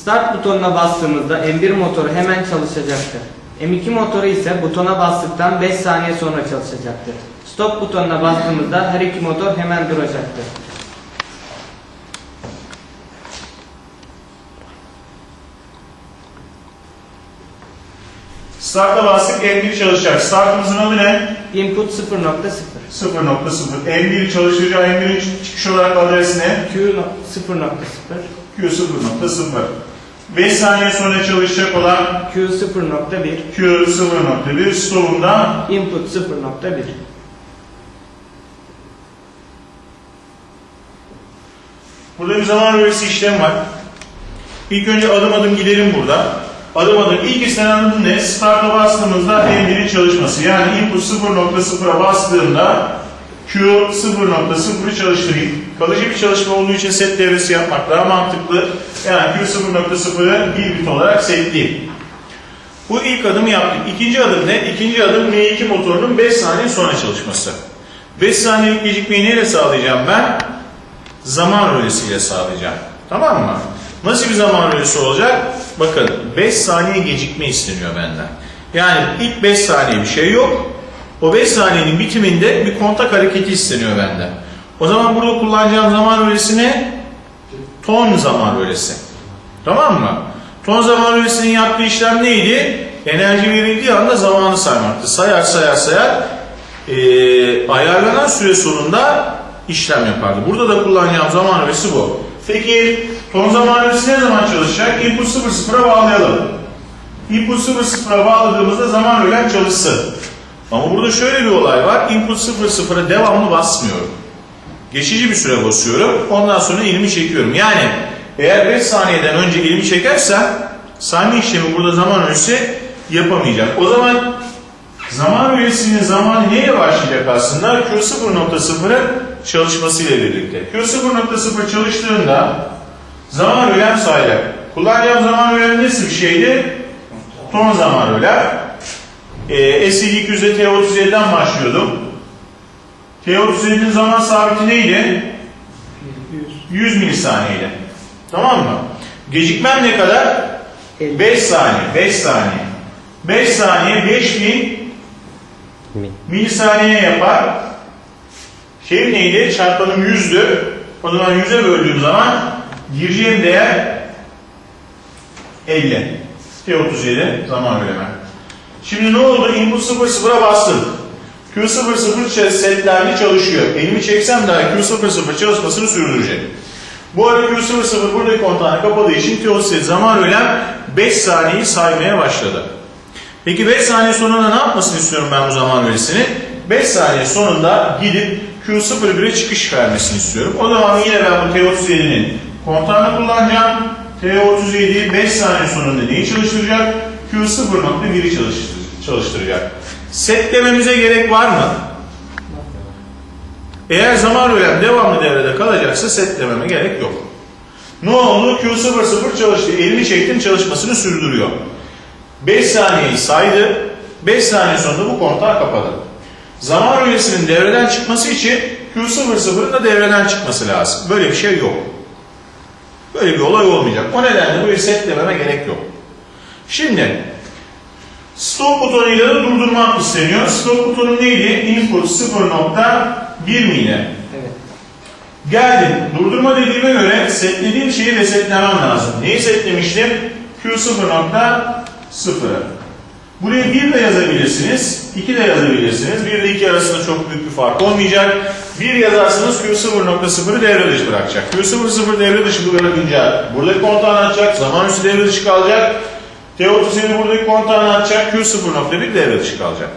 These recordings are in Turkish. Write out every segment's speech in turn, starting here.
Start butonuna bastığımızda M1 motoru hemen çalışacaktır. M2 motoru ise butona bastıktan 5 saniye sonra çalışacaktır. Stop butonuna bastığımızda her iki motor hemen duracaktır. Start'a bastık, M1 çalışacak. Startımızın adı ne? Input 0.0 0.0. M1 çalışacağı M1'in çıkış olarak adresi ne? Q no- 0.0 Q 0.0. 5 saniye sonra çalışacak olan Q 0.1 Q 0.1 stopunda Input 0.1 Burada bir zaman bölgesi işlem var. İlk önce adım adım gidelim burada. Adım adım ilk istenen adım ne? Start'a bastığımızda M1'in çalışması. Yani input 0.0'a bastığımda Q 0.0'ı çalıştırayım. Kalıcı bir çalışma olduğu için set devresi yapmak daha mantıklı. Yani Q 0.0'ı bir bit olarak setleyeyim. Bu ilk adımı yaptık. İkinci adım ne? İkinci adım M2 motorunun 5 saniye sonra çalışması. 5 saniyelik gecikmeyi neyle sağlayacağım ben? zaman rölesiyle sağlayacağım. Tamam mı? Nasıl bir zaman rölesi olacak? Bakın 5 saniye gecikme isteniyor benden. Yani ilk 5 saniye bir şey yok. O 5 saniyenin bitiminde bir kontak hareketi isteniyor benden. O zaman burada kullanacağım zaman rölesi ne? Ton zaman rölesi. Tamam mı? Ton zaman rölesinin yaptığı işlem neydi? Enerji verildiği anda zamanı saymaktı. Sayar sayar sayar eee, ayarlanan süre sonunda işlem yapardı. Burada da kullanacağım zaman rölesi bu. Peki ton zaman rölesi ne zaman çalışacak? Input 0-0'a bağlayalım. Input 0-0'a bağladığımızda zaman rölen çalışsın. Ama burada şöyle bir olay var. Input 0-0'a devamlı basmıyorum. Geçici bir süre basıyorum. Ondan sonra elimi çekiyorum. Yani eğer 5 saniyeden önce elimi çekersem sayma işlemi burada zaman ölçüsü yapamayacak. O zaman zaman öğesinin zamanı neyle başlayacak aslında? Q0.0'ın çalışmasıyla birlikte. Q0.0 çalıştığında zaman öğlem sayılır. Kullanacağım zaman öğlem nasıl bir şeydi? Ton zaman öğlem. Ee, SC200'de T37'den başlıyordum. T37'nin zaman sabiti neydi? 100 milisaniyeydi. Tamam mı? Gecikmem ne kadar? 5 saniye. 5 saniye. 5 saniye 5000 milisaniye yapar. Şey neydi? Çarpanım 100'dü. O zaman 100'e böldüğüm zaman gireceğim değer 50. T37 zaman bölümü. Şimdi ne oldu? Input 00'a bastım. Q00 setlendi çalışıyor. Elimi çeksem daha Q00 çalışmasını sürdürecek. Bu arada Q00 buradaki kontağına kapadığı için T37 zaman ölen 5 saniyeyi saymaya başladı. Peki 5 saniye sonunda ne yapmasını istiyorum ben bu zaman öresini? 5 saniye sonunda gidip Q01'e çıkış vermesini istiyorum. O zaman yine ben bu T37'nin kontağını kullanacağım. T37 5 saniye sonunda neyi çalıştıracak? Q0.1'i çalıştır- çalıştıracak. Setlememize gerek var mı? Eğer zaman öğlem devamlı devrede kalacaksa setlememe gerek yok. Ne oldu? Q00 çalıştı. Elini çektim çalışmasını sürdürüyor. 5 saniyeyi saydı. 5 saniye sonunda bu kontağı kapadı. Zaman rölesinin devreden çıkması için Q00'ın da devreden çıkması lazım. Böyle bir şey yok. Böyle bir olay olmayacak. O nedenle bu setlememe gerek yok. Şimdi stop butonuyla da durdurmak isteniyor. Stop butonu neydi? Input 0.1 miydi? Evet. Geldim. Durdurma dediğime göre setlediğim şeyi resetlemem lazım. Neyi setlemiştim? Q0.0'ı. Buraya 1 de yazabilirsiniz, 2 de yazabilirsiniz. 1 ile 2 arasında çok büyük bir fark olmayacak. 1 yazarsanız Q0.0'ı devre dışı bırakacak. Q00 devre dışı bırakınca buradaki kontağını açacak, zaman üstü devre dışı kalacak. T37 buradaki kontağını açacak, Q0.1 devre dışı kalacak.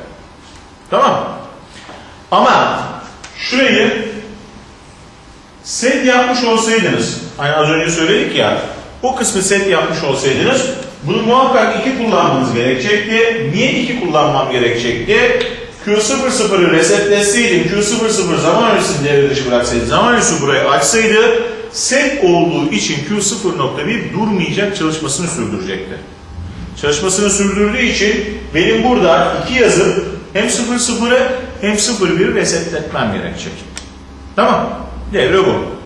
Tamam Ama şurayı set yapmış olsaydınız, hani az önce söyledik ya, o kısmı set yapmış olsaydınız, bunu muhakkak iki kullanmanız gerekecekti. Niye iki kullanmam gerekecekti? Q00'ı resetleseydim, Q00 zaman öncesini devre dışı bıraksaydı, zaman öncesi burayı açsaydı, set olduğu için Q0.1 durmayacak çalışmasını sürdürecekti. Çalışmasını sürdürdüğü için benim burada iki yazıp hem 00'ı hem 01'i resetletmem gerekecek. Tamam. Devre bu.